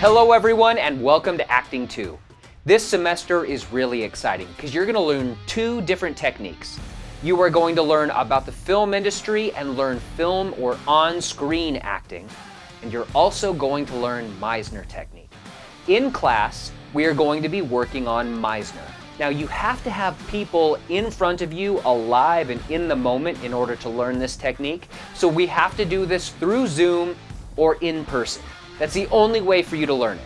Hello everyone and welcome to Acting 2. This semester is really exciting because you're going to learn two different techniques. You are going to learn about the film industry and learn film or on-screen acting. And you're also going to learn Meisner technique. In class, we are going to be working on Meisner. Now you have to have people in front of you alive and in the moment in order to learn this technique. So we have to do this through Zoom or in person. That's the only way for you to learn it.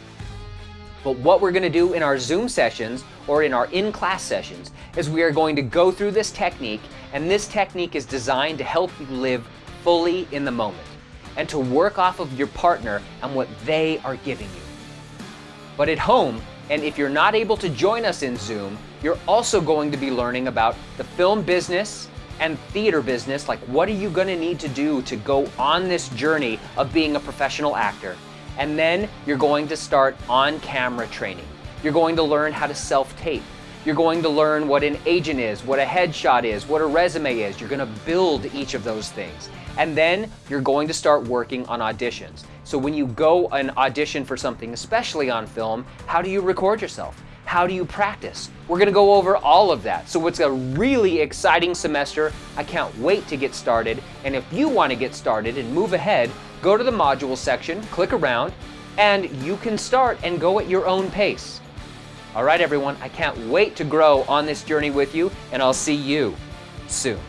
But what we're going to do in our Zoom sessions or in our in-class sessions is we are going to go through this technique and this technique is designed to help you live fully in the moment and to work off of your partner and what they are giving you. But at home, and if you're not able to join us in Zoom, you're also going to be learning about the film business and theater business, like what are you going to need to do to go on this journey of being a professional actor and then you're going to start on-camera training. You're going to learn how to self-tape. You're going to learn what an agent is, what a headshot is, what a resume is. You're going to build each of those things. And then you're going to start working on auditions. So when you go and audition for something, especially on film, how do you record yourself? How do you practice? We're going to go over all of that. So it's a really exciting semester. I can't wait to get started. And if you want to get started and move ahead, go to the module section, click around, and you can start and go at your own pace. All right, everyone, I can't wait to grow on this journey with you, and I'll see you soon.